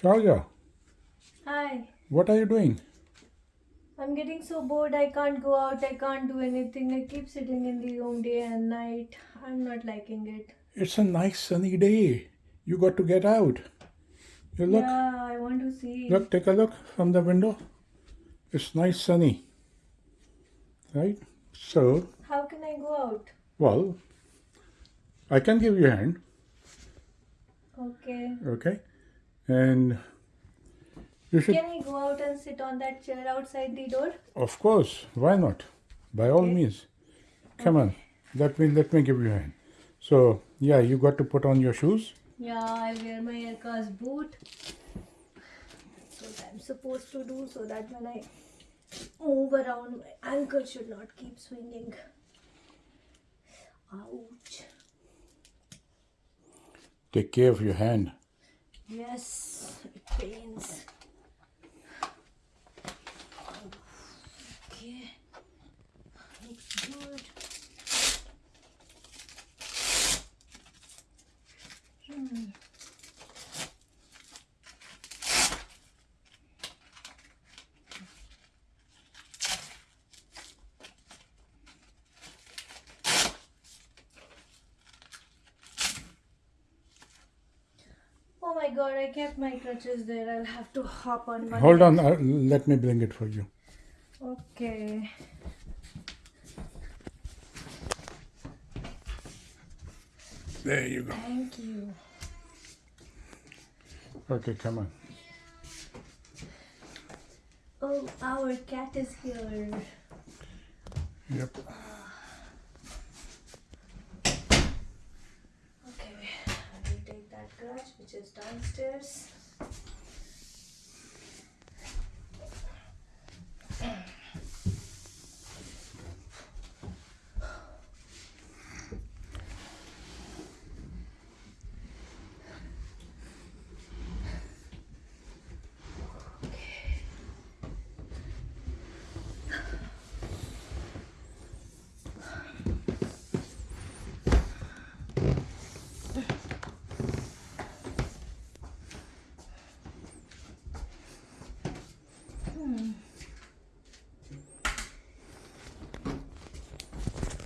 Shauja, Hi. what are you doing? I'm getting so bored. I can't go out. I can't do anything. I keep sitting in the room day and night. I'm not liking it. It's a nice sunny day. You got to get out. You look, Yeah, I want to see. look, take a look from the window. It's nice sunny. Right? So, How can I go out? well, I can give you a hand, Okay. okay? And you should, Can I go out and sit on that chair outside the door? of course, why not? By all Okay. means. Come on, let me let me give you a hand. So, yeah, you got to put on your shoes. Yeah, I wear my Aircast boot. That's what I'm supposed to do so that when I move around, my ankle should not keep swinging. Ouch. Take care of your hand. Yes, it pains. Okay. Oh my god, I kept my crutches there. I'll have to hop on one. Hold on, uh, let me bring it for you. Okay. There you go. Thank you. Okay, come on. Oh, our cat is here. Yep. Okay, I will take that crutch which is downstairs.